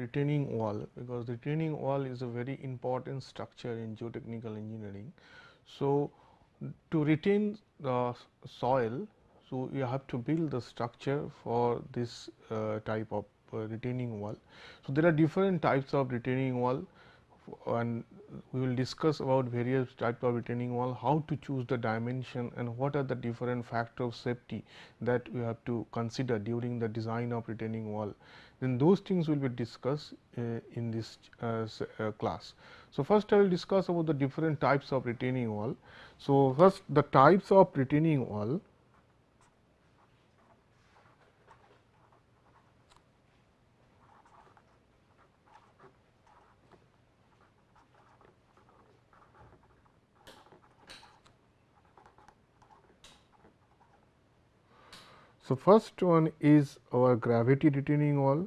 retaining wall, because retaining wall is a very important structure in geotechnical engineering. So, to retain the soil, so you have to build the structure for this uh, type of uh, retaining wall. So, there are different types of retaining wall and we will discuss about various type of retaining wall, how to choose the dimension and what are the different factor of safety that we have to consider during the design of retaining wall. Then those things will be discussed uh, in this uh, uh, class. So, first I will discuss about the different types of retaining wall. So, first the types of retaining wall So, first one is our gravity retaining wall.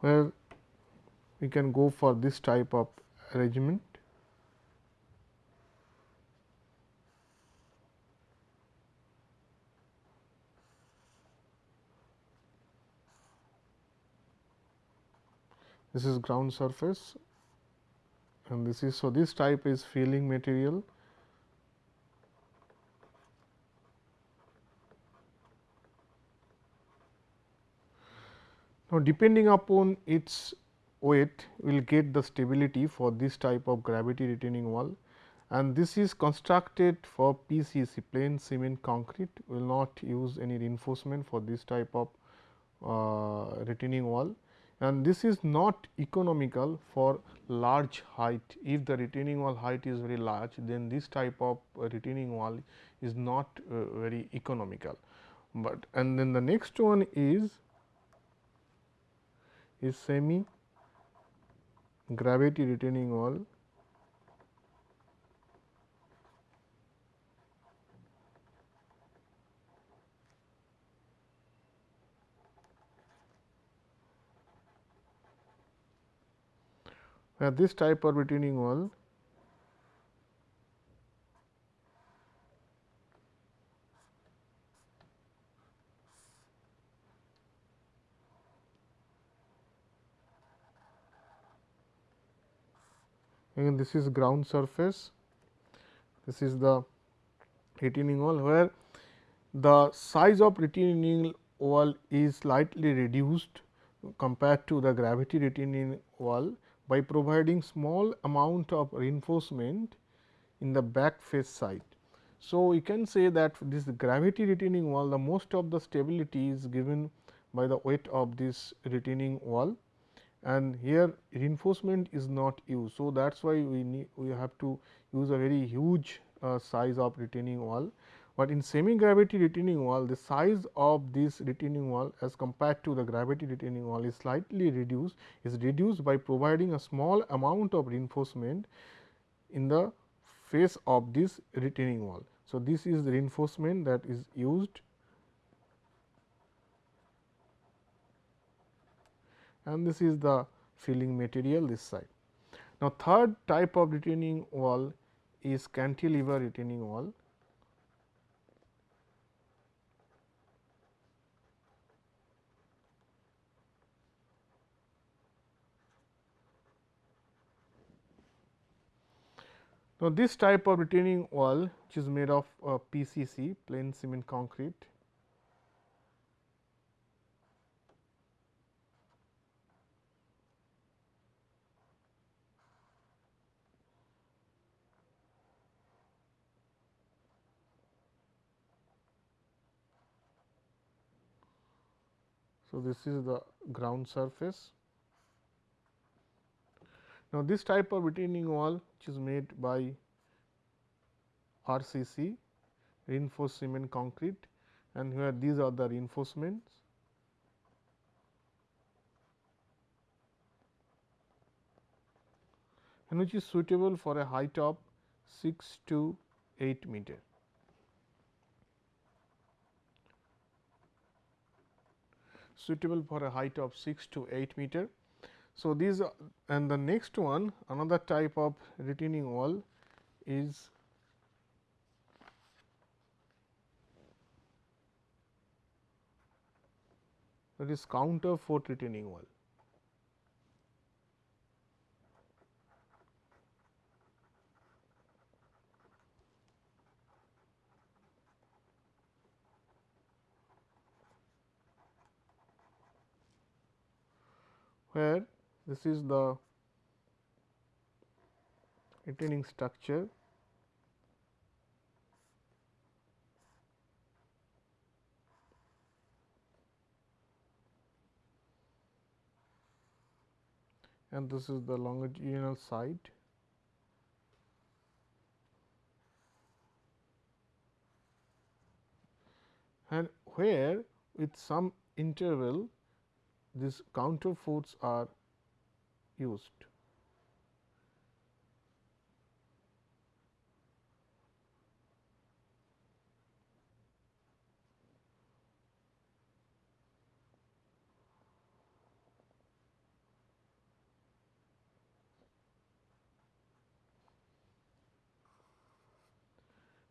where we can go for this type of arrangement. This is ground surface. And this is so this type is filling material. Now depending upon its weight we will get the stability for this type of gravity retaining wall. And this is constructed for PCC plain cement concrete. We will not use any reinforcement for this type of uh, retaining wall and this is not economical for large height. If the retaining wall height is very large, then this type of retaining wall is not uh, very economical. But and then the next one is is semi gravity retaining wall where this type of retaining wall again this is ground surface, this is the retaining wall where the size of retaining wall is slightly reduced compared to the gravity retaining wall by providing small amount of reinforcement in the back face side. So, we can say that this gravity retaining wall the most of the stability is given by the weight of this retaining wall and here reinforcement is not used. So, that is why we need we have to use a very huge uh, size of retaining wall but in semi gravity retaining wall the size of this retaining wall as compared to the gravity retaining wall is slightly reduced is reduced by providing a small amount of reinforcement in the face of this retaining wall. So, this is the reinforcement that is used and this is the filling material this side. Now, third type of retaining wall is cantilever retaining wall. Now, this type of retaining wall which is made of uh, PCC plain cement concrete So, this is the ground surface now, this type of retaining wall which is made by RCC reinforced cement concrete and where these are the reinforcements. and which is suitable for a height of 6 to 8 meter. Suitable for a height of 6 to 8 meter So, these and the next one another type of retaining wall is that is counter fort retaining wall. where this is the retaining structure. And this is the longitudinal side. And where with some interval these counter forts are used.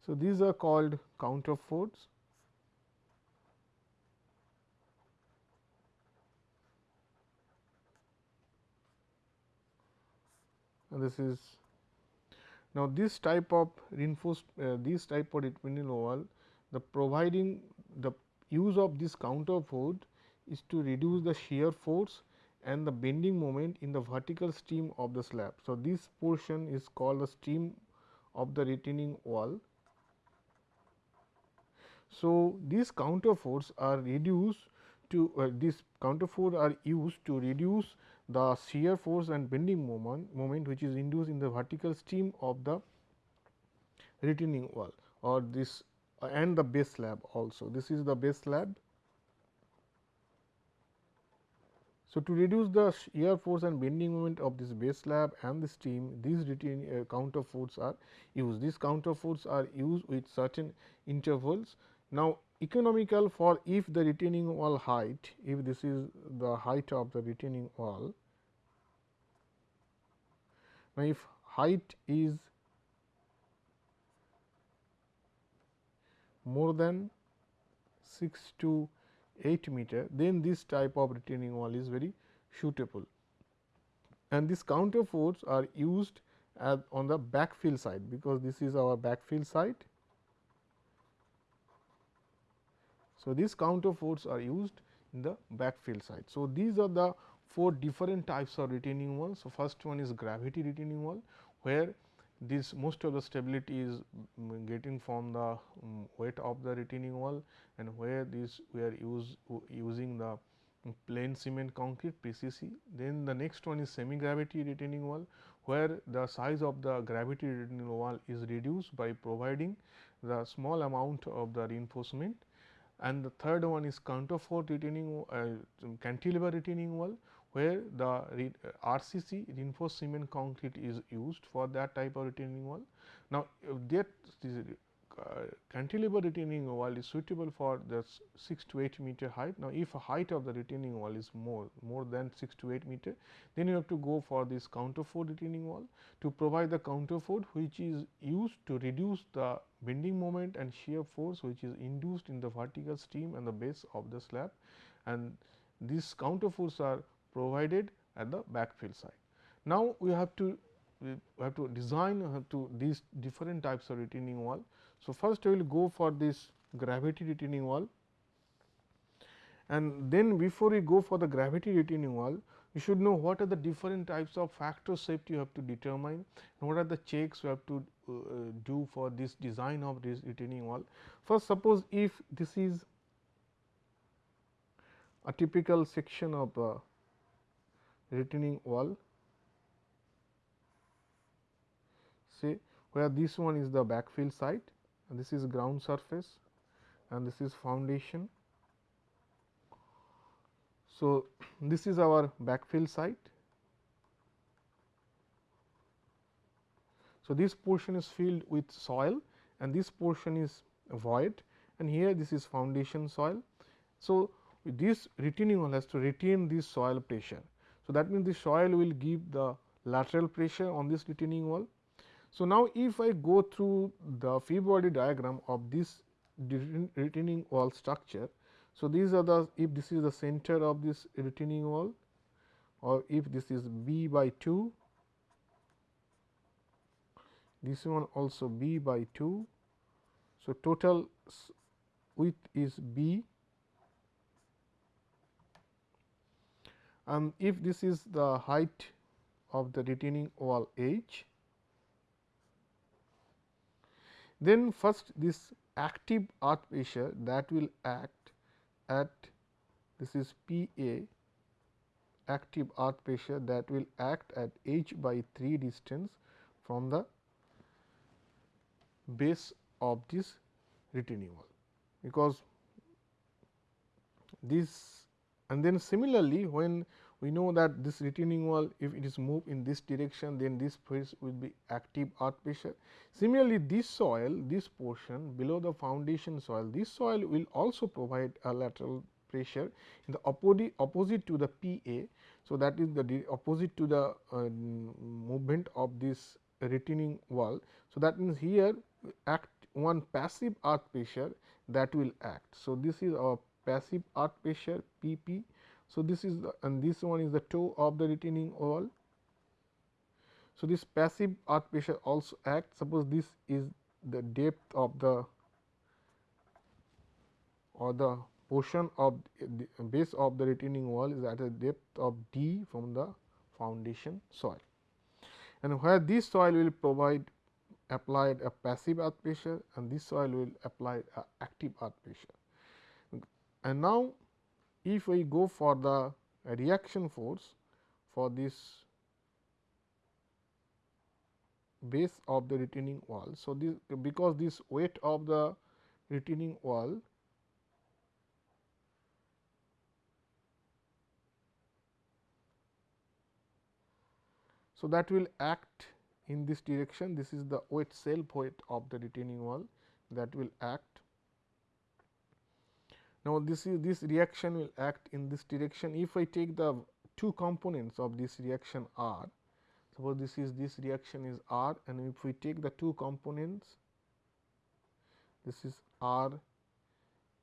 So, these are called counter this is now this type of reinforced uh, this type of retaining wall the providing the use of this counter force is to reduce the shear force and the bending moment in the vertical stem of the slab. So, this portion is called the stem of the retaining wall. So, these counter forts are reduced to uh, these counter force are used to reduce the shear force and bending moment, moment which is induced in the vertical stem of the retaining wall or this uh, and the base slab also. This is the base slab. So, to reduce the shear force and bending moment of this base slab and the stem, these retaining uh, counter force are used. These counter force are used with certain intervals. Now, economical for if the retaining wall height, if this is the height of the retaining wall. Now, if height is more than 6 to 8 meter, then this type of retaining wall is very suitable. And these counter forts are used on the backfill side, because this is our backfill side So, these counter forts are used in the backfill side. So, these are the four different types of retaining walls. So, first one is gravity retaining wall, where this most of the stability is um, getting from the um, weight of the retaining wall and where this we are use, using the plain cement concrete PCC. Then the next one is semi gravity retaining wall, where the size of the gravity retaining wall is reduced by providing the small amount of the reinforcement and the third one is counter fort retaining uh, cantilever retaining wall where the re, uh, RCC reinforced cement concrete is used for that type of retaining wall. Now, that uh, cantilever retaining wall is suitable for the 6 to 8 meter height. Now, if a height of the retaining wall is more more than 6 to 8 meter, then you have to go for this counter fort retaining wall to provide the counter fort which is used to reduce the bending moment and shear force which is induced in the vertical stem and the base of the slab and these counter force are provided at the backfill side. Now, we have to we have to design have to these different types of retaining wall. So, first we will go for this gravity retaining wall and then before we go for the gravity retaining wall, you should know what are the different types of factor safety you have to determine and what are the checks you have to uh, do for this design of this retaining wall. First suppose if this is a typical section of a retaining wall say where this one is the backfill side this is ground surface and this is foundation. So, this is our backfill side. So, this portion is filled with soil and this portion is void and here this is foundation soil. So, this retaining wall has to retain this soil pressure. So, that means the soil will give the lateral pressure on this retaining wall. So, now if I go through the free body diagram of this retaining wall structure. So, these are the if this is the center of this retaining wall or if this is b by 2, this one also b by 2. So, total width is b and if this is the height of the retaining wall h, then first this active earth pressure that will act at this is P A active earth pressure that will act at h by 3 distance from the base of this retaining wall, because this and then similarly when we know that this retaining wall if it is moved in this direction then this force will be active earth pressure. Similarly, this soil this portion below the foundation soil this soil will also provide a lateral pressure in the opposite opposite to the P A. So, that is the opposite to the uh, movement of this retaining wall. So, that means here act one passive earth pressure that will act. So, this is our passive earth pressure P p. So, this is the and this one is the toe of the retaining wall. So, this passive earth pressure also acts suppose this is the depth of the or the portion of the base of the retaining wall is at a depth of d from the foundation soil and where this soil will provide applied a passive earth pressure and this soil will apply a active earth pressure. And now, if we go for the reaction force for this base of the retaining wall. So, this because this weight of the retaining wall So, that will act in this direction this is the weight self weight of the retaining wall that will act. Now, this is this reaction will act in this direction if I take the two components of this reaction R suppose this is this reaction is R and if we take the two components this is R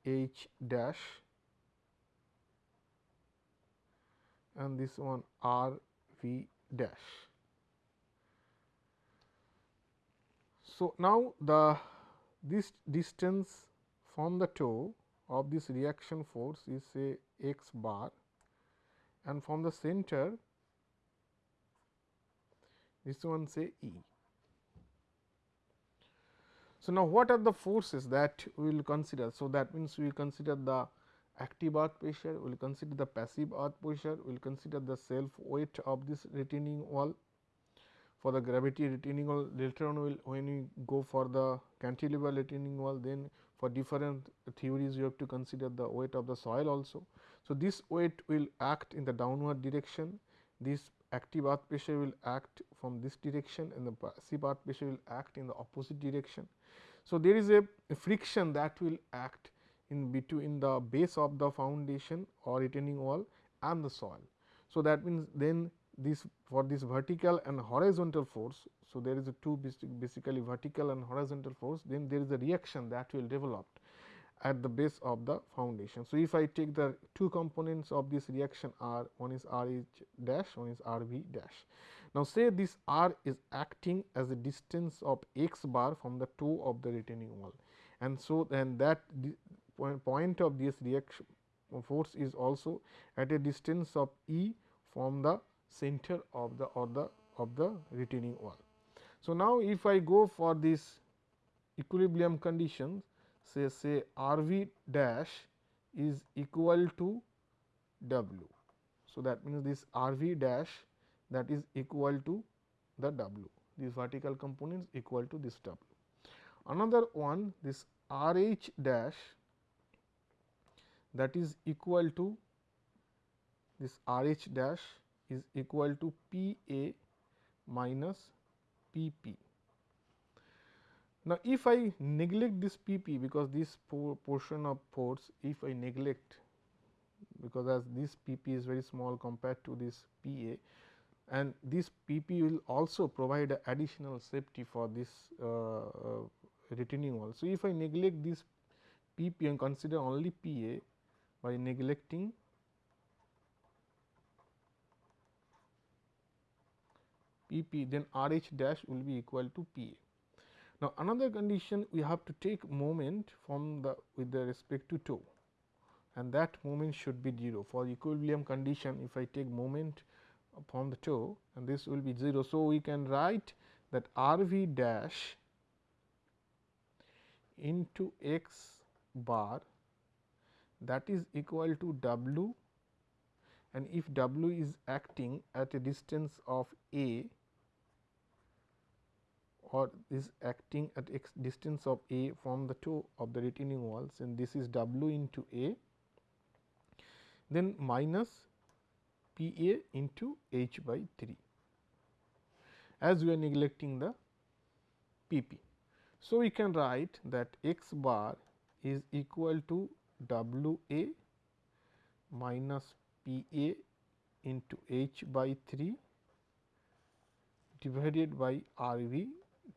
H dash and this one R V dash. So, now the this distance from the toe of this reaction force is say x bar and from the center this one say E. So, now what are the forces that we will consider? So, that means we consider the active earth pressure, we will consider the passive earth pressure, we will consider the self weight of this retaining wall for the gravity retaining wall later on will when we go for the cantilever retaining wall then for different theories you have to consider the weight of the soil also. So, this weight will act in the downward direction this active earth pressure will act from this direction and the passive earth pressure will act in the opposite direction. So, there is a friction that will act in between the base of the foundation or retaining wall and the soil. So, that means then this for this vertical and horizontal force. So, there is a two basically vertical and horizontal force then there is a reaction that will develop at the base of the foundation. So, if I take the two components of this reaction R one is R H dash one is R V dash. Now, say this R is acting as a distance of x bar from the toe of the retaining wall and so then that point of this reaction force is also at a distance of E from the center of the or the of the retaining wall. So, now if I go for this equilibrium conditions say say R v dash is equal to W. So, that means this R v dash that is equal to the W these vertical components equal to this W. Another one this R h dash that is equal to this R h dash is equal to P A minus P P. Now, if I neglect this P P because this portion of force if I neglect because as this P p is very small compared to this P a and this P p will also provide additional safety for this uh, uh, retaining wall. So, if I neglect this P p and consider only P a by neglecting P p then R h dash will be equal to P a. Now, another condition we have to take moment from the with the respect to toe and that moment should be 0 for equilibrium condition if I take moment from the toe and this will be 0. So, we can write that R v dash into x bar that is equal to w and if w is acting at a distance of a or is acting at x distance of a from the toe of the retaining walls and this is w into a then minus P A into H by 3 as we are neglecting the P p. So, we can write that x bar is equal to W A minus P A into H by 3 divided by R V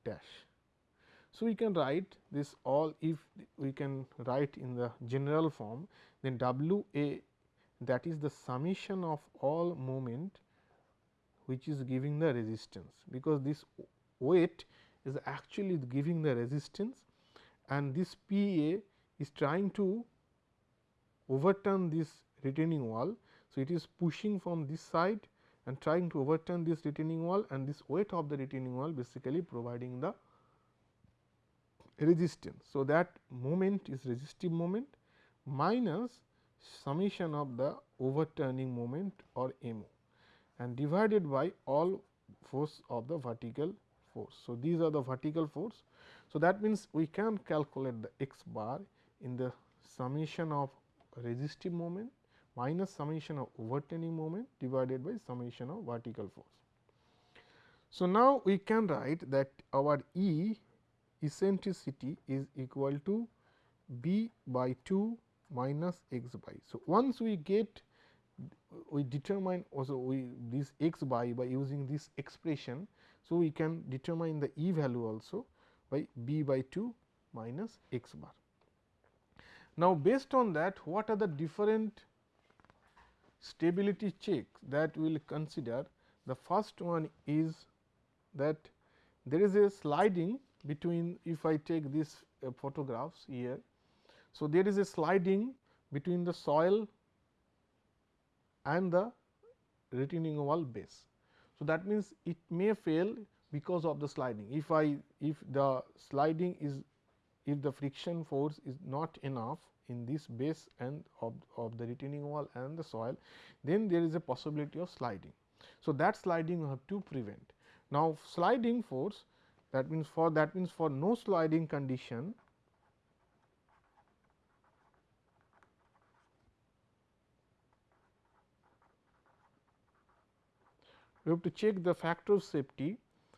dash. So, we can write this all if we can write in the general form then W A that is the summation of all moment which is giving the resistance, because this weight is actually giving the resistance and this P A is trying to overturn this retaining wall. So, it is pushing from this side and trying to overturn this retaining wall and this weight of the retaining wall basically providing the resistance. So, that moment is resistive moment minus summation of the overturning moment or m and divided by all force of the vertical force. So, these are the vertical force. So, that means, we can calculate the x bar in the summation of resistive moment minus summation of overturning moment divided by summation of vertical force. So, now we can write that our E eccentricity is equal to b by 2 minus x bar. So, once we get we determine also we this x bar by using this expression. So, we can determine the e value also by b by 2 minus x bar. Now, based on that what are the different stability checks that we will consider. The first one is that there is a sliding between if I take these uh, photographs here so, there is a sliding between the soil and the retaining wall base. So, that means, it may fail because of the sliding. If I if the sliding is if the friction force is not enough in this base and of, of the retaining wall and the soil, then there is a possibility of sliding. So, that sliding you have to prevent. Now, sliding force that means for that means for no sliding condition we have to check the factor of safety.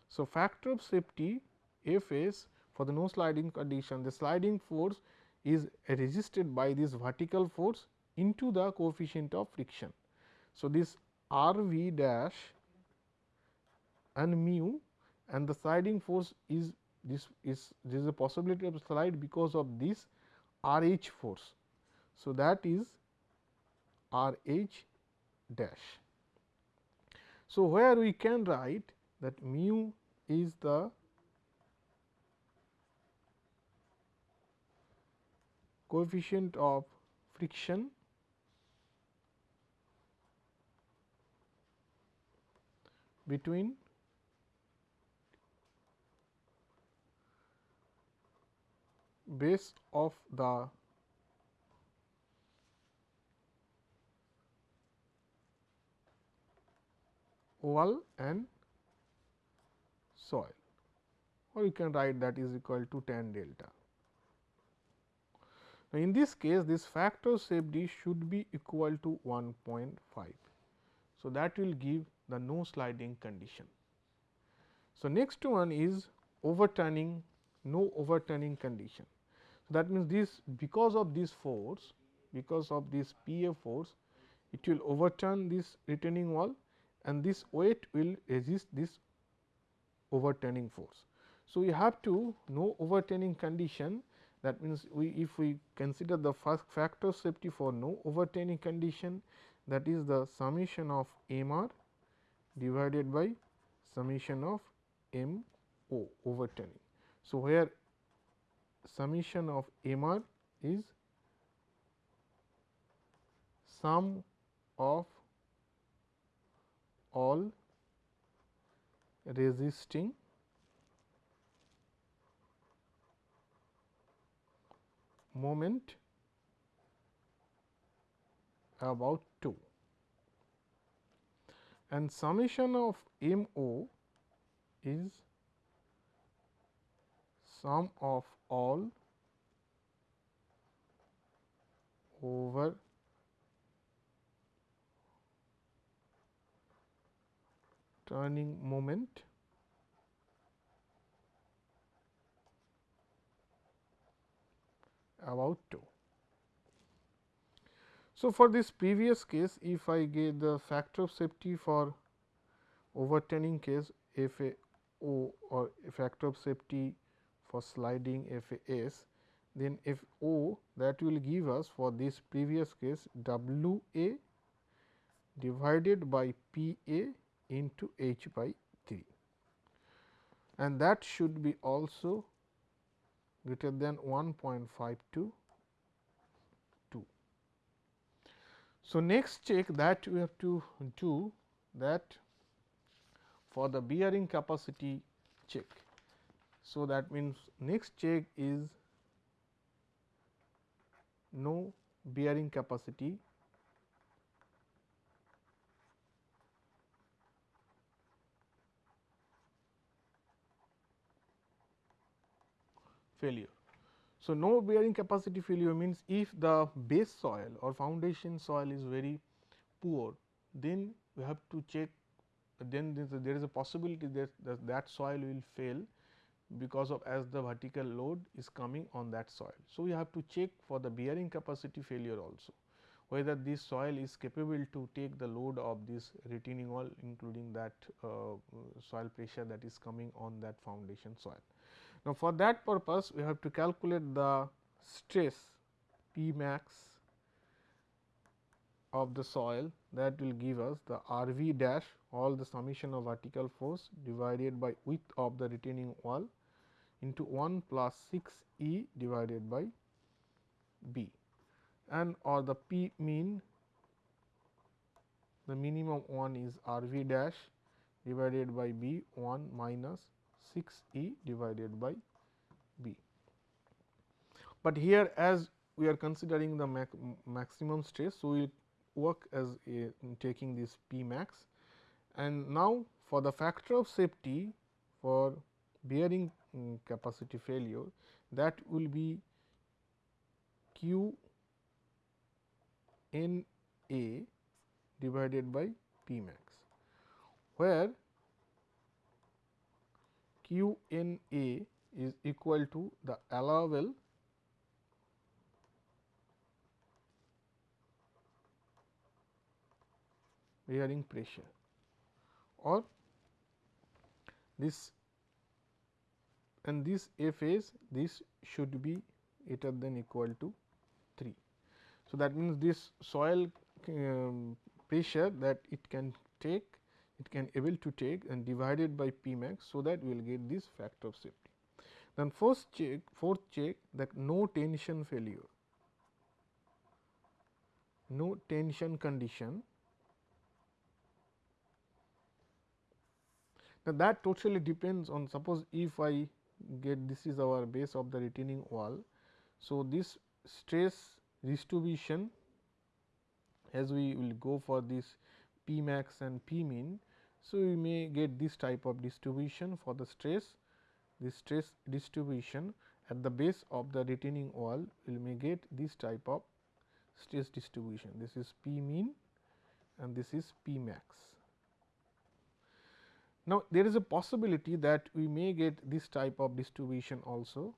So, factor of safety F s for the no sliding condition the sliding force is resisted by this vertical force into the coefficient of friction. So, this R v dash and mu and the sliding force is this is there is a possibility of slide because of this R h force. So, that is R h dash. So, where we can write that mu is the coefficient of friction between base of the wall and soil or you can write that is equal to tan delta. Now, in this case this factor safety should be equal to 1.5. So, that will give the no sliding condition. So, next one is overturning no overturning condition. So, that means this because of this force because of this P A force it will overturn this retaining wall and this weight will resist this overturning force. So, we have to know overturning condition that means, we if we consider the first factor safety for no overturning condition that is the summation of m r divided by summation of m o overturning. So, where summation of m r is sum of all resisting moment about toe and summation of m o is sum of all over turning moment about toe. So, for this previous case if I get the factor of safety for overturning case F A O or factor of safety for sliding F A S, then F O that will give us for this previous case W A divided by P A into H by 3 and that should be also greater than 1.52 2. So, next check that we have to do that for the bearing capacity check. So, that means next check is no bearing capacity failure. So, no bearing capacity failure means if the base soil or foundation soil is very poor, then we have to check then there is a possibility that, that that soil will fail because of as the vertical load is coming on that soil. So, we have to check for the bearing capacity failure also whether this soil is capable to take the load of this retaining wall including that uh, soil pressure that is coming on that foundation soil. Now, for that purpose we have to calculate the stress P max of the soil that will give us the R v dash all the summation of vertical force divided by width of the retaining wall into 1 plus 6 E divided by B. And or the P mean the minimum one is R v dash divided by B 1 minus 6 E divided by B. But here as we are considering the mac maximum stress. So, we work as a, taking this P max and now for the factor of safety for bearing um, capacity failure that will be Q n A divided by P max, where Q n A is equal to the allowable bearing pressure or this and this F is this should be greater than equal to 3. So, that means this soil um, pressure that it can take it can able to take and divided by P max. So, that we will get this factor of safety. Then first check fourth check that no tension failure, no tension condition. Now, that totally depends on suppose if I get this is our base of the retaining wall. So, this stress distribution as we will go for this P max and P min so, we may get this type of distribution for the stress, this stress distribution at the base of the retaining wall we may get this type of stress distribution. This is P mean and this is P max. Now, there is a possibility that we may get this type of distribution also,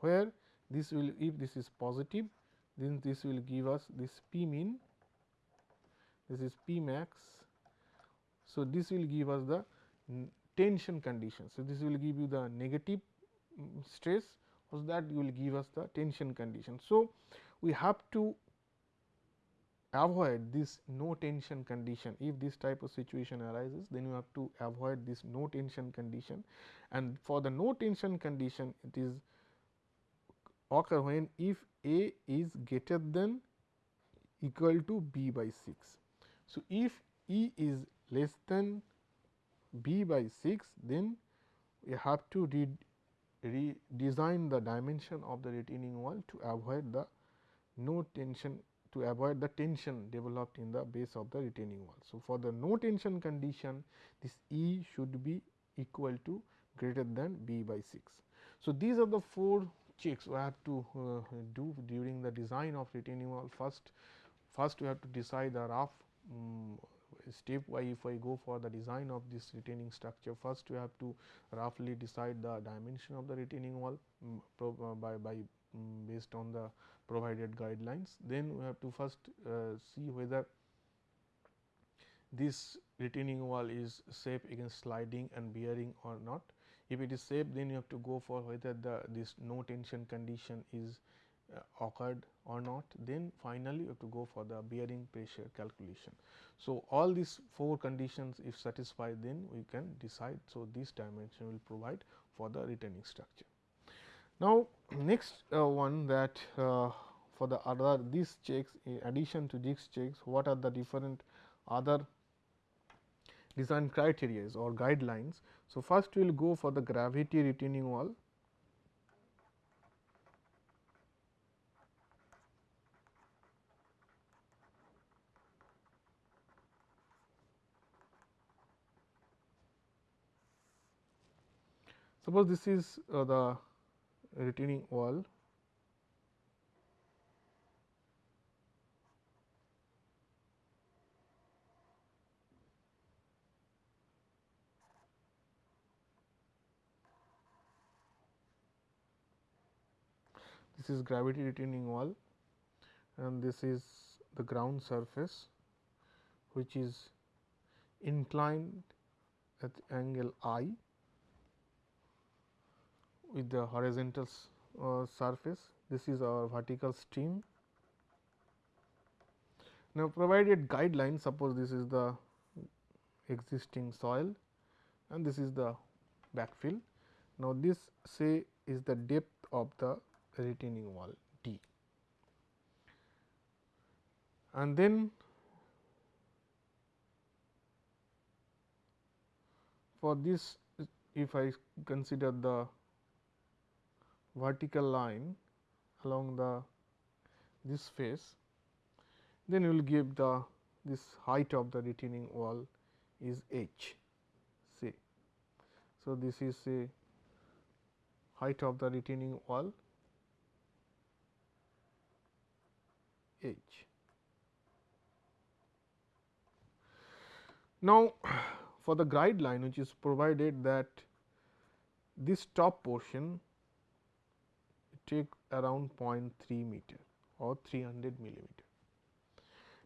where this will if this is positive then this will give us this P min, this is P max. So, this will give us the tension condition. So, this will give you the negative mm, stress so that will give us the tension condition. So, we have to avoid this no tension condition if this type of situation arises then you have to avoid this no tension condition and for the no tension condition it is occur when if A is greater than equal to B by 6. So, if E is less than B by 6 then we have to redesign the dimension of the retaining wall to avoid the no tension to avoid the tension developed in the base of the retaining wall. So, for the no tension condition this E should be equal to greater than B by 6. So, these are the four checks we have to uh, do during the design of retaining wall. First, first we have to decide the rough um, step why if I go for the design of this retaining structure first we have to roughly decide the dimension of the retaining wall um, by, by um, based on the provided guidelines. Then we have to first uh, see whether this retaining wall is safe against sliding and bearing or not. If it is safe then you have to go for whether the this no tension condition is occurred or not then finally you have to go for the bearing pressure calculation. So, all these four conditions if satisfied then we can decide. So, this dimension will provide for the retaining structure. Now, next uh, one that uh, for the other these checks in addition to these checks what are the different other design criteria or guidelines. So, first we will go for the gravity retaining wall Suppose this is uh, the retaining wall. This is gravity retaining wall and this is the ground surface which is inclined at angle i with the horizontal uh, surface. This is our vertical stem. Now, provided guideline suppose this is the existing soil and this is the backfill. Now, this say is the depth of the retaining wall D. And then for this if I consider the vertical line along the this face, then you will give the this height of the retaining wall is h say. So, this is a height of the retaining wall h. Now, for the guide line which is provided that this top portion take around 0.3 meter or 300 millimeter.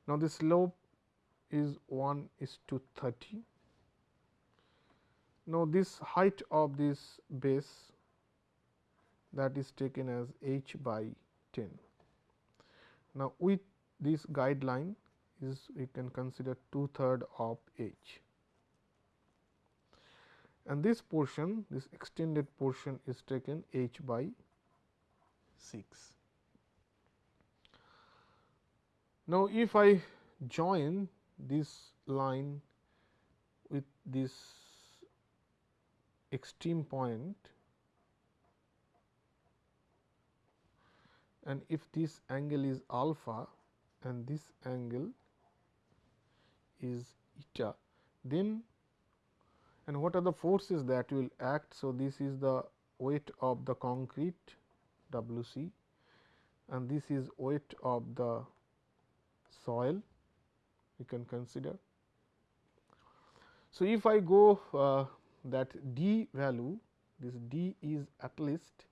Now, the slope is 1 is to 30. Now, this height of this base that is taken as h by 10. Now, with this guideline is we can consider two third of h and this portion this extended portion is taken h by 6. Now, if I join this line with this extreme point and if this angle is alpha and this angle is eta, then and what are the forces that will act. So, this is the weight of the concrete W c and this is weight of the soil you can consider. So, if I go uh, that d value this d is at least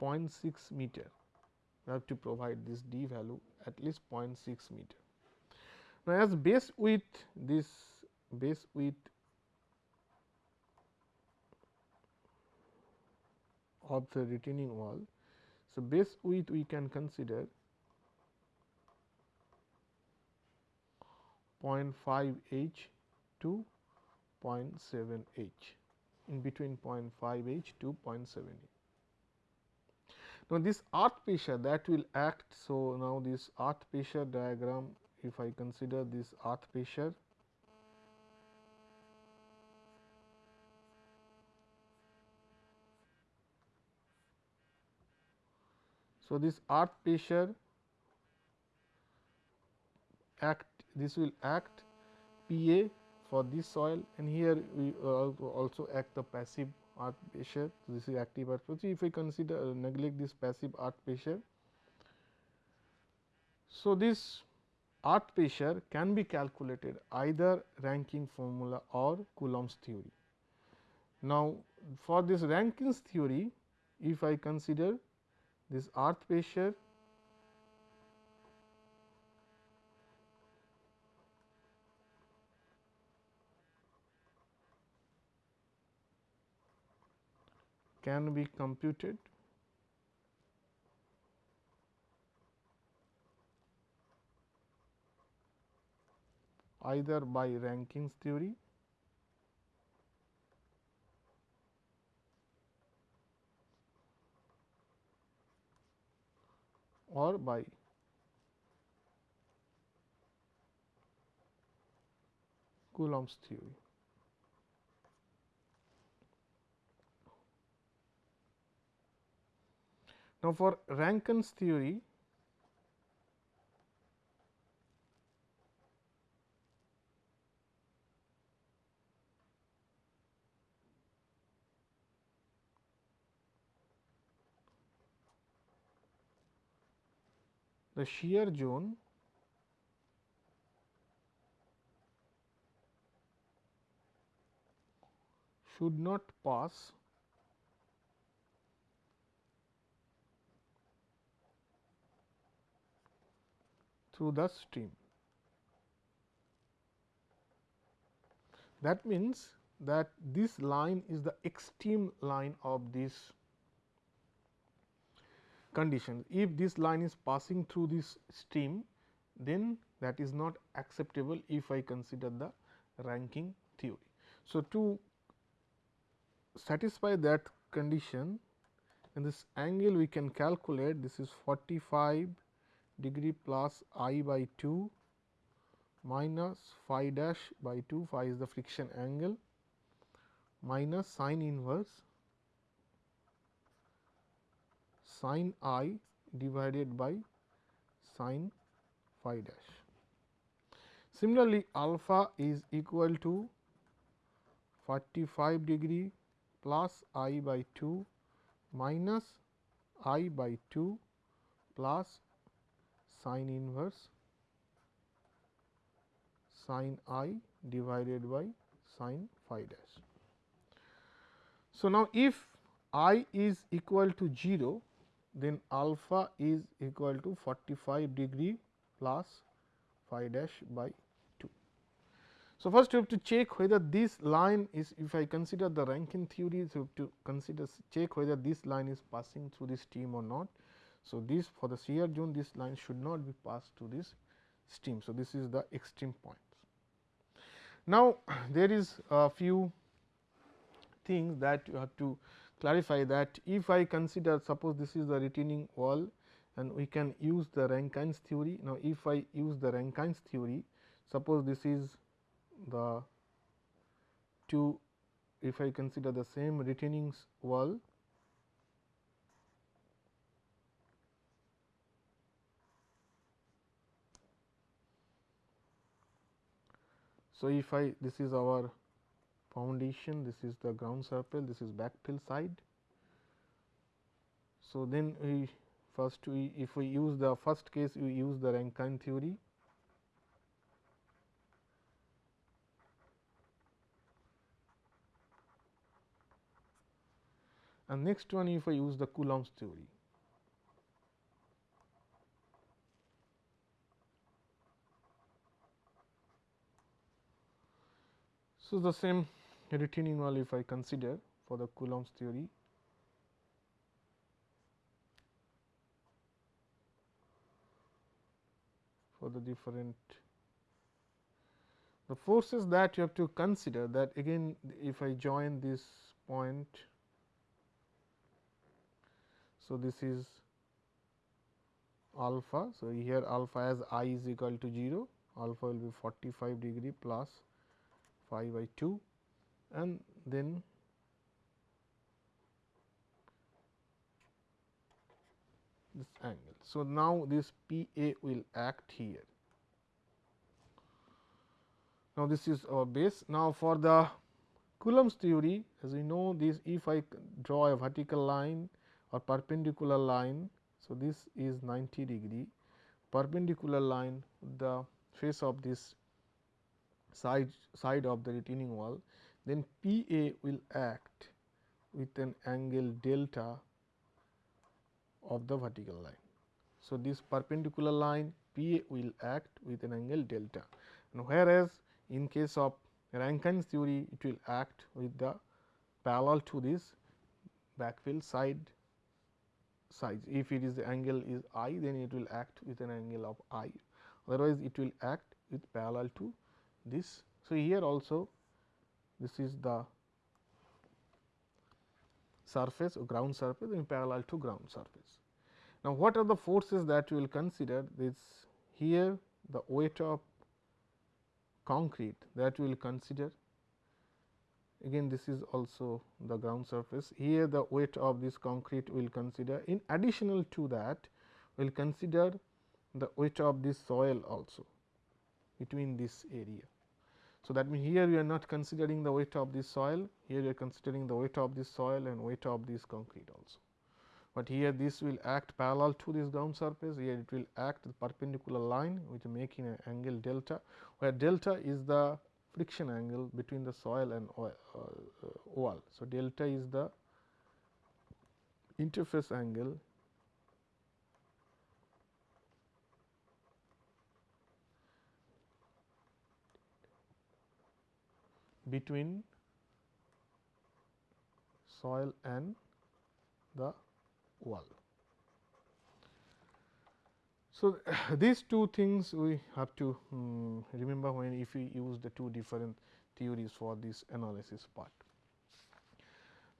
0.6 meter. We have to provide this d value at least 0.6 meter. Now, as base width this base width of the retaining wall. So, base width we can consider 0.5 h to 0.7 h in between 0.5 h to 0.7 h. Now, this earth pressure that will act. So, now this earth pressure diagram if I consider this earth pressure So, this earth pressure act this will act P A for this soil and here we also act the passive earth pressure. So, this is active earth pressure. If we consider uh, neglect this passive earth pressure. So, this earth pressure can be calculated either Rankine formula or Coulomb's theory. Now, for this Rankine's theory, if I consider this earth pressure can be computed either by Rankine's theory or by Coulomb's theory. Now, for Rankine's theory, the shear zone should not pass through the stem. That means, that this line is the extreme line of this condition. If this line is passing through this stem, then that is not acceptable if I consider the Rankine theory. So, to satisfy that condition in this angle we can calculate this is 45 degree plus i by 2 minus phi dash by 2 phi is the friction angle minus sine inverse sin i divided by sin phi dash. Similarly, alpha is equal to 45 degree plus i by 2 minus i by 2 plus sin inverse sin i divided by sin phi dash. So, now if i is equal to 0 then alpha is equal to 45 degree plus phi dash by 2. So, first you have to check whether this line is if I consider the Rankine theory, so you have to consider check whether this line is passing through this stem or not. So, this for the shear zone this line should not be passed through this stem. So, this is the extreme points. Now, there is a few things that you have to clarify that if I consider suppose this is the retaining wall and we can use the Rankine's theory. Now, if I use the Rankine's theory suppose this is the two if I consider the same retaining wall So, if I this is our foundation, this is the ground surface. this is backfill side. So, then we first we if we use the first case we use the Rankine theory. And next one if I use the Coulomb's theory. So, the same retaining wall if I consider for the Coulomb's theory. For the different the forces that you have to consider that again if I join this point. So, this is alpha. So, here alpha as i is equal to 0, alpha will be 45 degree plus phi by 2 and then this angle. So, now this P A will act here. Now, this is our base. Now, for the Coulomb's theory as we know this if I draw a vertical line or perpendicular line. So, this is 90 degree perpendicular line the face of this side side of the retaining wall then P A will act with an angle delta of the vertical line. So, this perpendicular line P A will act with an angle delta and whereas, in case of Rankine's theory it will act with the parallel to this backfill side size. If it is the angle is i then it will act with an angle of i otherwise it will act with parallel to this. So, here also this is the surface or ground surface in parallel to ground surface. Now, what are the forces that you will consider this here the weight of concrete that we will consider again this is also the ground surface here the weight of this concrete we will consider in additional to that we will consider the weight of this soil also between this area. So, that means, here we are not considering the weight of this soil, here we are considering the weight of this soil and weight of this concrete also. But here this will act parallel to this ground surface, here it will act the perpendicular line which making an angle delta, where delta is the friction angle between the soil and oil, uh, wall. So, delta is the interface angle between soil and the wall. So, these two things we have to um, remember when if we use the two different theories for this analysis part.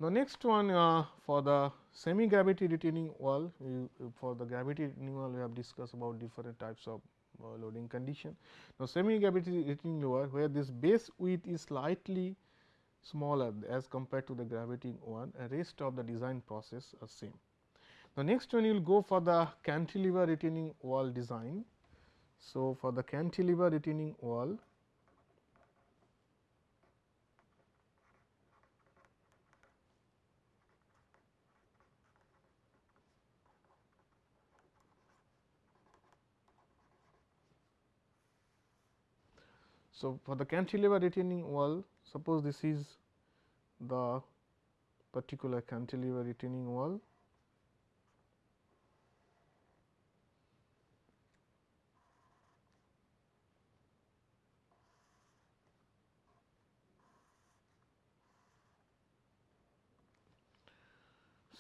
Now, next one uh, for the semi gravity retaining wall, we, for the gravity retaining wall we have discussed about different types of Uh, loading condition. Now, semi gravity retaining wall where this base width is slightly smaller as compared to the gravity one and rest of the design process are same. The next one you will go for the cantilever retaining wall design. So, for the cantilever retaining wall So, for the cantilever retaining wall suppose this is the particular cantilever retaining wall.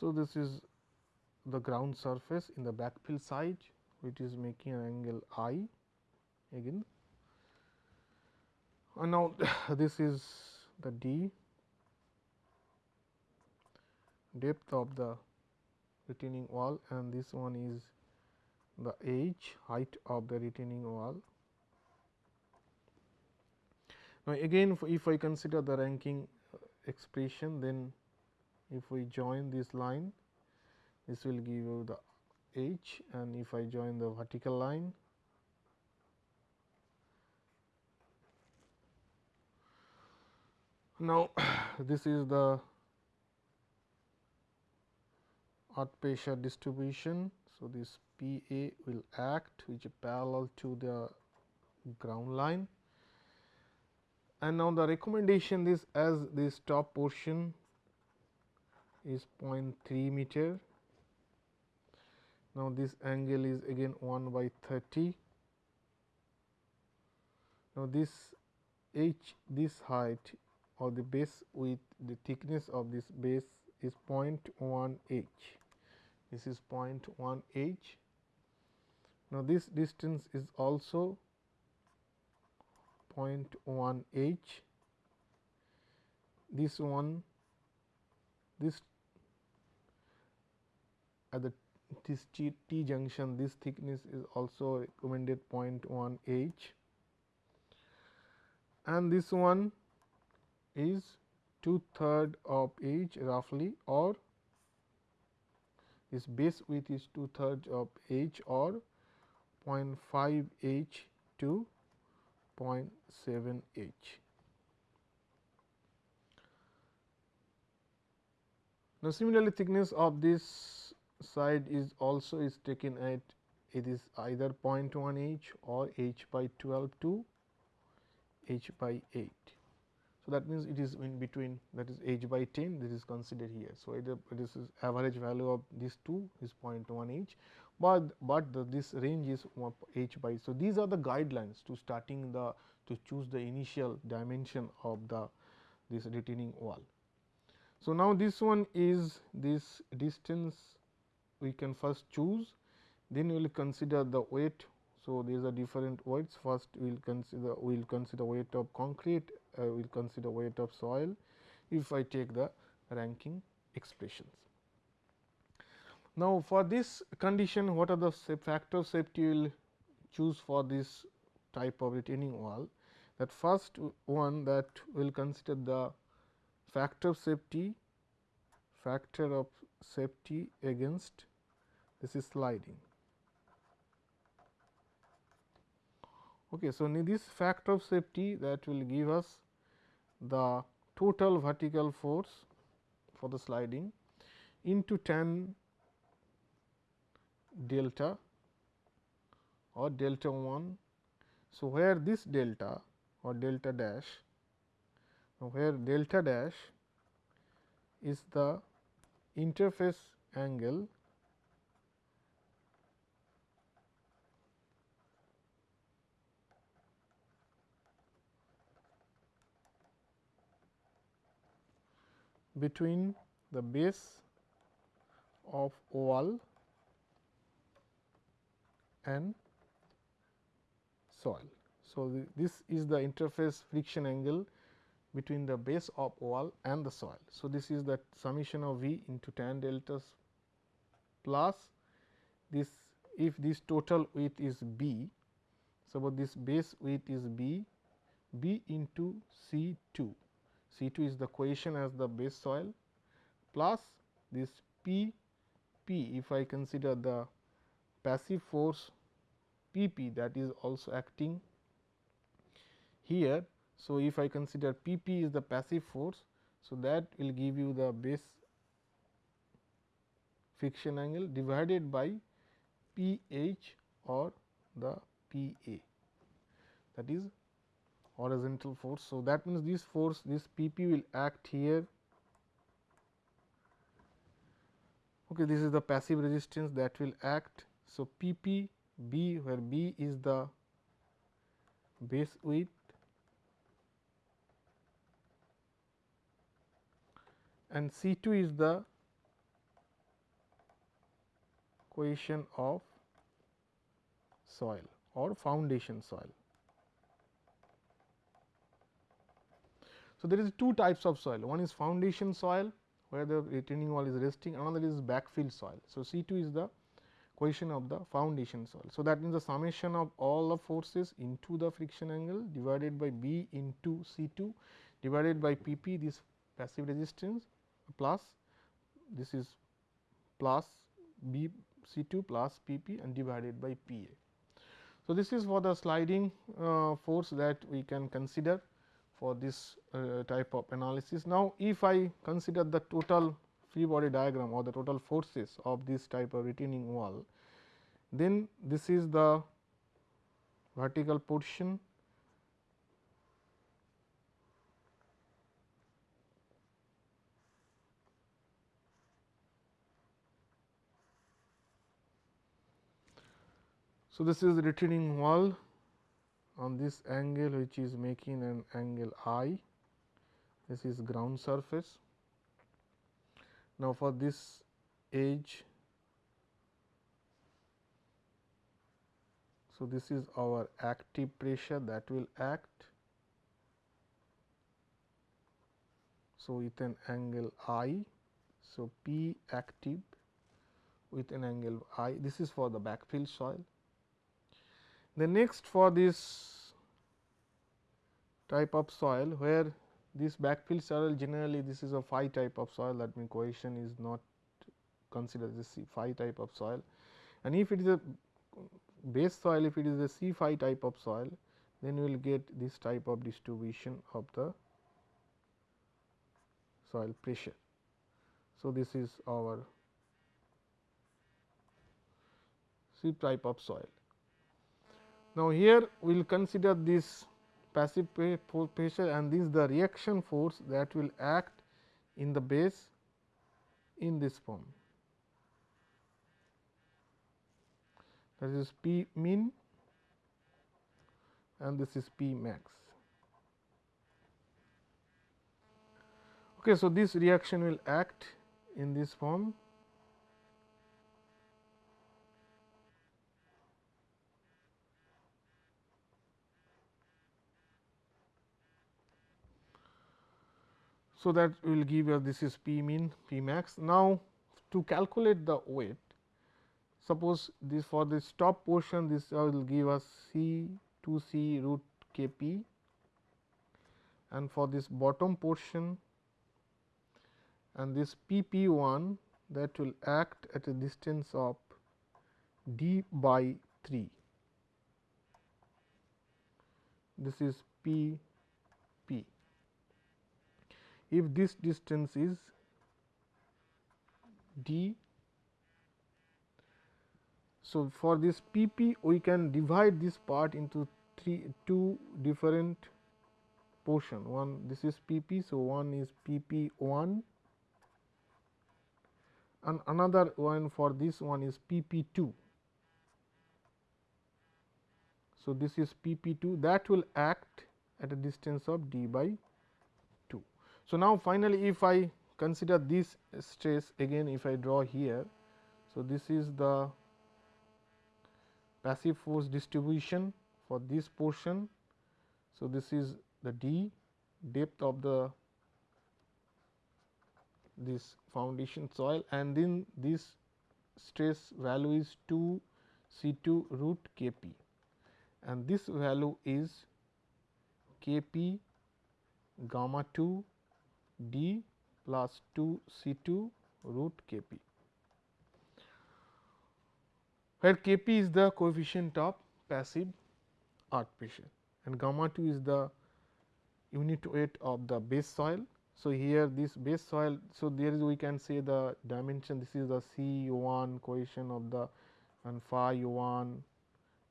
So, this is the ground surface in the backfill side which is making an angle I again and now this is the d depth of the retaining wall and this one is the h height of the retaining wall. Now, again if I consider the Rankine uh, expression then if we join this line this will give you the h and if I join the vertical line Now, this is the earth pressure distribution. So, this P A will act which is parallel to the ground line and now the recommendation is as this top portion is 0.3 meter. Now, this angle is again 1 by 30. Now, this h this height or the base with the thickness of this base is 0.1 h. This is 0.1 h. Now, this distance is also 0.1 h. This one this at the this T, T junction this thickness is also recommended 0.1 h and this one is two third of h roughly or this base width is two thirds of h or 0.5 h to 0.7 h. Now, similarly thickness of this side is also is taken at it is either 0.1 h or h by 12 to h by 8. So, that means, it is in between that is h by 10 this is considered here. So, either this is average value of these two is 0.1 h, but, but the, this range is h by. So, these are the guidelines to starting the to choose the initial dimension of the this retaining wall. So, now this one is this distance we can first choose then we will consider the weight so, these are different weights first we will consider we will consider weight of concrete uh, we will consider weight of soil if I take the Rankine expressions. Now, for this condition what are the factor of safety we will choose for this type of retaining wall that first one that we will consider the factor of safety factor of safety against this is sliding Okay, so, this factor of safety that will give us the total vertical force for the sliding into tan delta or delta 1. So, where this delta or delta dash where delta dash is the interface angle between the base of wall and soil. So, this is the interface friction angle between the base of wall and the soil. So, this is the summation of V into tan deltas plus this if this total width is B. So, this base width is B, B into C 2 C 2 is the cohesion as the base soil plus this P P if I consider the passive force P P that is also acting here. So, if I consider P P is the passive force. So, that will give you the base friction angle divided by P H or the P A that is horizontal force. So, that means, this force this P p will act here. Okay, this is the passive resistance that will act. So, P p B where B is the base width and C 2 is the cohesion of soil or foundation soil. So, there is two types of soil one is foundation soil where the retaining wall is resting another is backfill soil. So, C 2 is the cohesion of the foundation soil. So, that means the summation of all the forces into the friction angle divided by B into C 2 divided by P p this passive resistance plus this is plus B C 2 plus P p and divided by P a. So, this is for the sliding uh, force that we can consider for this uh, type of analysis. Now, if I consider the total free body diagram or the total forces of this type of retaining wall, then this is the vertical portion So, this is the retaining wall on this angle which is making an angle i, this is ground surface. Now, for this edge, so this is our active pressure that will act. So, with an angle i, so P active with an angle i, this is for the backfill soil. The next for this type of soil where this backfill soil generally this is a phi type of soil that means cohesion is not considered as a phi type of soil and if it is a base soil if it is a C phi type of soil then we will get this type of distribution of the soil pressure. So, this is our C type of soil. Now, here we will consider this passive pressure and this is the reaction force that will act in the base in this form. That is P min and this is P max. Okay, so, this reaction will act in this form So, that will give us this is P min P max. Now, to calculate the weight suppose this for this top portion this uh, will give us C 2 C root K P and for this bottom portion and this P P 1 that will act at a distance of d by 3. This is P P if this distance is d. So, for this p p we can divide this part into three two different portion one this is p p. So, one is p p 1 and another one for this one is p p 2. So, this is p p 2 that will act at a distance of d by so, now finally, if I consider this stress again if I draw here. So, this is the passive force distribution for this portion. So, this is the d depth of the this foundation soil and then this stress value is 2 C 2 root K p and this value is K p gamma 2 d plus 2 C 2 root K p, where K p is the coefficient of passive earth pressure and gamma 2 is the unit weight of the base soil. So, here this base soil. So, there is we can say the dimension this is the C 1 cohesion of the and phi 1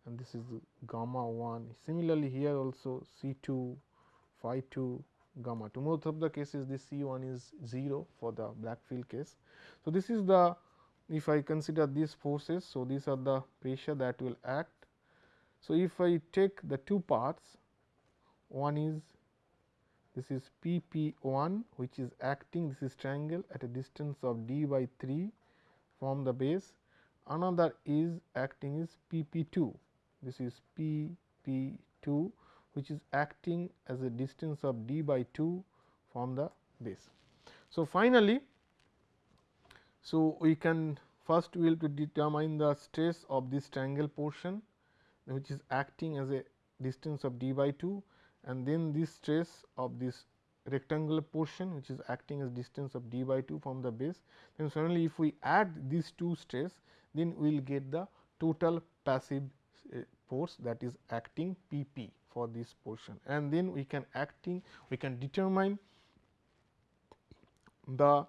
and this is gamma 1. Similarly, here also C 2 phi 2 gamma 2 most of the cases this C 1 is 0 for the backfill case. So, this is the if I consider these forces. So, these are the pressure that will act. So, if I take the two parts one is this is P P 1 which is acting this is triangle at a distance of d by 3 from the base another is acting is P P 2 this is P P 2 which is acting as a distance of d by 2 from the base. So, finally, so we can first we will to determine the stress of this triangle portion which is acting as a distance of d by 2 and then this stress of this rectangular portion which is acting as distance of d by 2 from the base. Then suddenly if we add these two stress then we will get the total passive uh, force that is acting P p for this portion and then we can acting we can determine the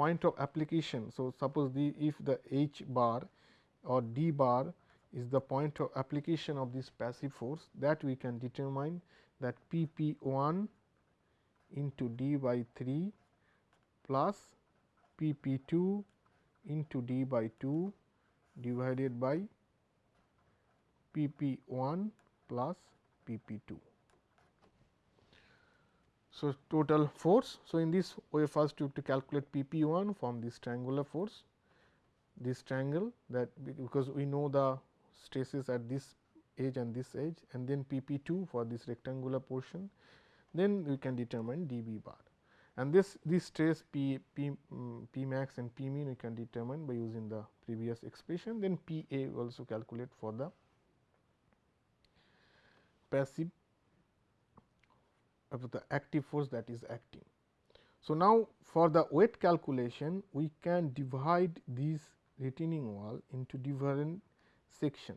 point of application. So, suppose the if the h bar or d bar is the point of application of this passive force that we can determine that P p 1 into d by 3 plus P p 2 into d by 2 divided by P p 1 plus P p 2. So, total force. So, in this way first you have to calculate P p 1 from this triangular force, this triangle that because we know the stresses at this edge and this edge and then P p 2 for this rectangular portion, then we can determine d b bar. And this this stress P, P, um, P max and P min we can determine by using the previous expression, then P a also calculate for the passive of the active force that is acting. So, now for the weight calculation we can divide this retaining wall into different section.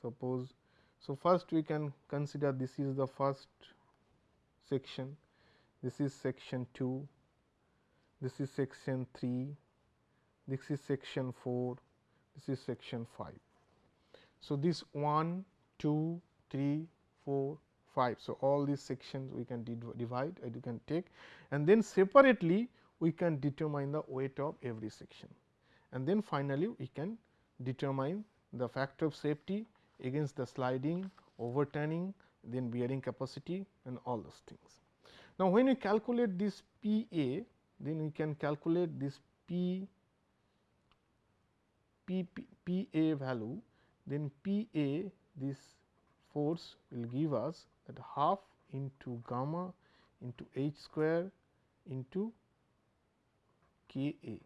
Suppose, so first we can consider this is the first section, this is section 2, this is section 3, this is section 4, this is section 5. So, this 1, 2, 3, 4, 5. So, all these sections we can divide and you can take and then separately we can determine the weight of every section and then finally, we can determine the factor of safety against the sliding, overturning, then bearing capacity and all those things. Now, when we calculate this P A, then we can calculate this P, P, P, P A value, then P A this force will give us that half into gamma into h square into k a,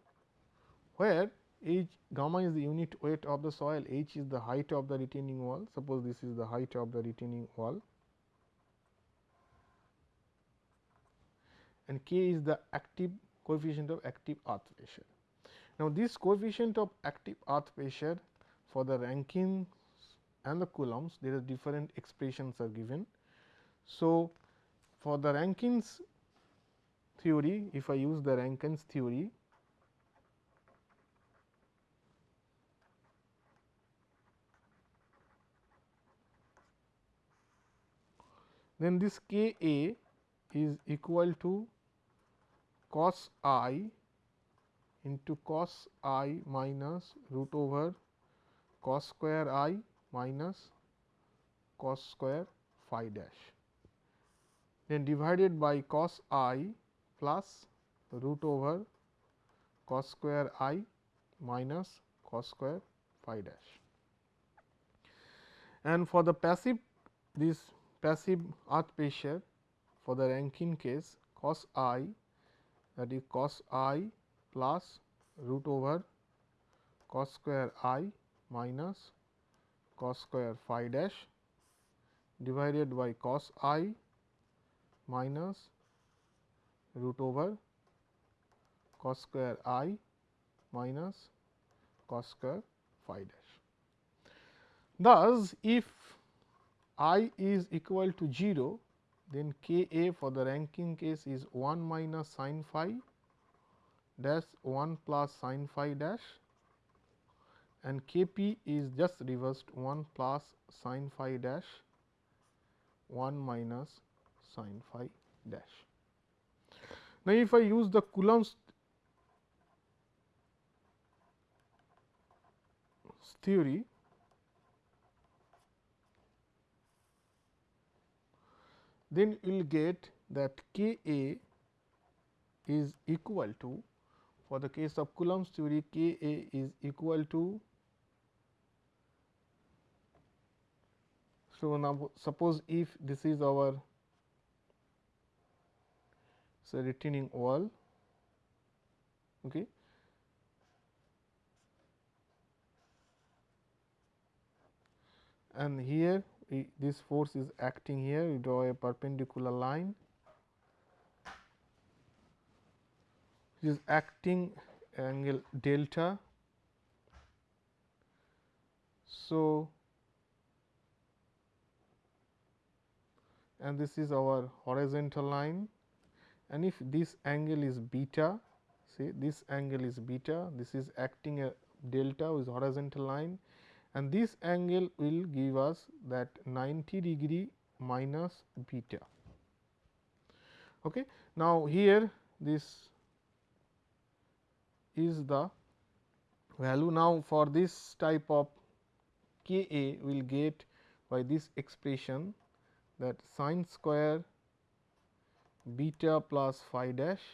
where h gamma is the unit weight of the soil, h is the height of the retaining wall. Suppose this is the height of the retaining wall and k is the active coefficient of active earth pressure. Now, this coefficient of active earth pressure for the Rankine and the Coulombs there are different expressions are given. So, for the Rankine's theory if I use the Rankine's theory then this K A is equal to cos i into cos i minus root over cos square i minus cos square phi dash then divided by cos i plus root over cos square i minus cos square phi dash. And for the passive this passive earth pressure for the Rankine case cos i that is cos i plus root over cos square i minus cos square phi dash divided by cos i minus root over cos square i minus cos square phi dash. Thus, if i is equal to 0, then k a for the Rankine case is 1 minus sin phi dash 1 plus sin phi dash and K p is just reversed 1 plus sin phi dash 1 minus sin phi dash. Now, if I use the Coulomb's theory, then you will get that K A is equal to for the case of Coulomb's theory K A is equal to So, now suppose if this is our retaining wall okay. and here we, this force is acting here we draw a perpendicular line which is acting angle delta. So, and this is our horizontal line and if this angle is beta say this angle is beta this is acting a delta with horizontal line and this angle will give us that 90 degree minus beta. Okay. Now, here this is the value now for this type of K A will get by this expression that sine square beta plus phi dash.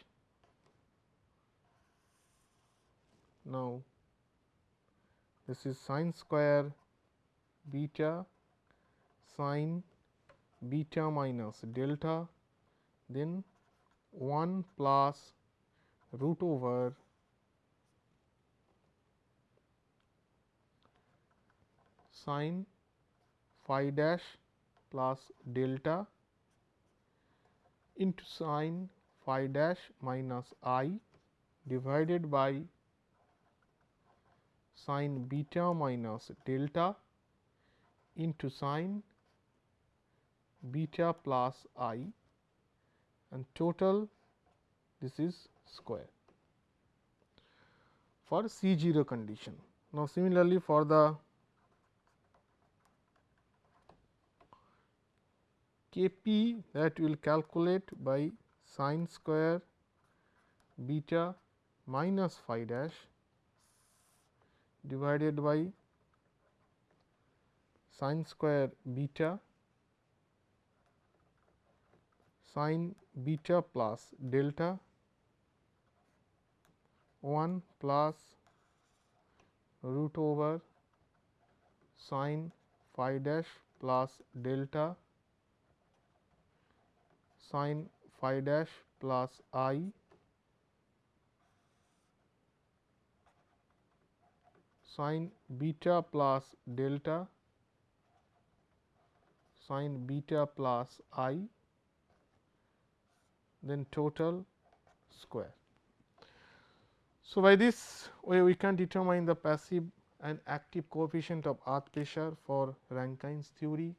Now, this is sine square beta sine beta minus delta then 1 plus root over sine phi dash plus delta into sine phi dash minus i divided by sine beta minus delta into sine beta plus i and total this is square for C 0 condition. Now, similarly, for the K p that we will calculate by sine square beta minus phi dash divided by sine square beta sine beta plus delta 1 plus root over sine phi dash plus delta sine phi dash plus i sine beta plus delta sine beta plus i then total square. So, by this way we can determine the passive and active coefficient of earth pressure for Rankine's theory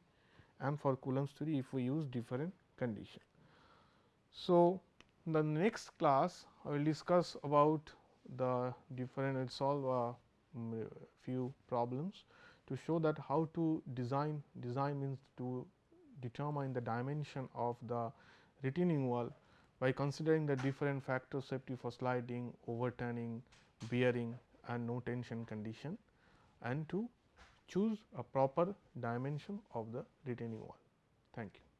and for Coulomb's theory if we use different condition. So, in the next class I will discuss about the different and solve a few problems to show that how to design design means to determine the dimension of the retaining wall by considering the different factors safety for sliding, overturning, bearing and no tension condition and to choose a proper dimension of the retaining wall. Thank you.